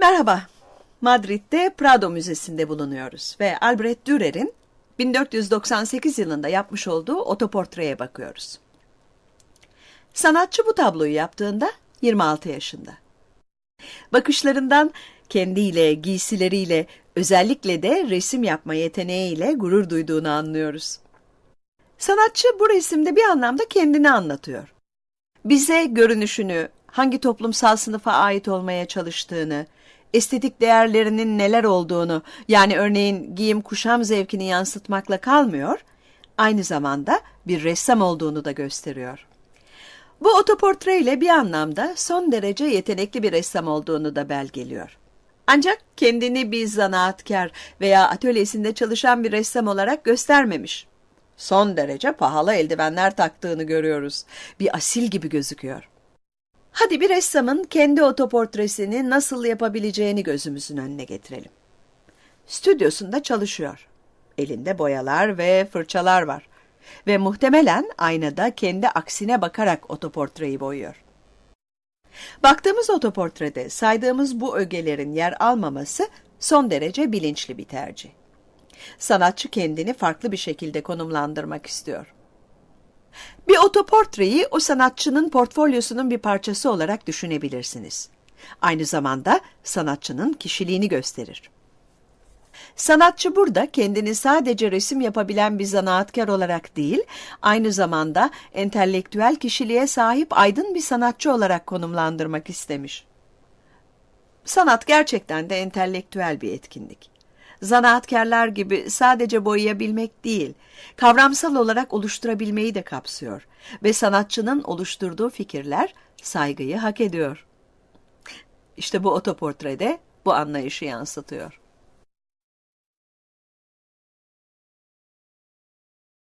Merhaba, Madrid'de Prado Müzesi'nde bulunuyoruz ve Albrecht Dürer'in 1498 yılında yapmış olduğu otoportreye bakıyoruz. Sanatçı bu tabloyu yaptığında 26 yaşında. Bakışlarından kendiyle, giysileriyle, özellikle de resim yapma yeteneğiyle gurur duyduğunu anlıyoruz. Sanatçı bu resimde bir anlamda kendini anlatıyor. Bize görünüşünü, hangi toplumsal sınıfa ait olmaya çalıştığını, estetik değerlerinin neler olduğunu, yani örneğin giyim kuşam zevkini yansıtmakla kalmıyor, aynı zamanda bir ressam olduğunu da gösteriyor. Bu otoportre ile bir anlamda son derece yetenekli bir ressam olduğunu da belgeliyor. Ancak kendini bir zanaatkar veya atölyesinde çalışan bir ressam olarak göstermemiş. Son derece pahalı eldivenler taktığını görüyoruz. Bir asil gibi gözüküyor. Hadi bir ressamın kendi otoportresini nasıl yapabileceğini gözümüzün önüne getirelim. Stüdyosunda çalışıyor. Elinde boyalar ve fırçalar var. Ve muhtemelen aynada kendi aksine bakarak otoportreyi boyuyor. Baktığımız otoportrede saydığımız bu ögelerin yer almaması son derece bilinçli bir tercih. Sanatçı kendini farklı bir şekilde konumlandırmak istiyor. Bir otoportreyi o sanatçının portfolyosunun bir parçası olarak düşünebilirsiniz. Aynı zamanda sanatçının kişiliğini gösterir. Sanatçı burada kendini sadece resim yapabilen bir zanaatkar olarak değil, aynı zamanda entelektüel kişiliğe sahip aydın bir sanatçı olarak konumlandırmak istemiş. Sanat gerçekten de entelektüel bir etkinlik. Zanaatkarlar gibi sadece boyayabilmek değil, kavramsal olarak oluşturabilmeyi de kapsıyor ve sanatçının oluşturduğu fikirler saygıyı hak ediyor. İşte bu otoportrede bu anlayışı yansıtıyor.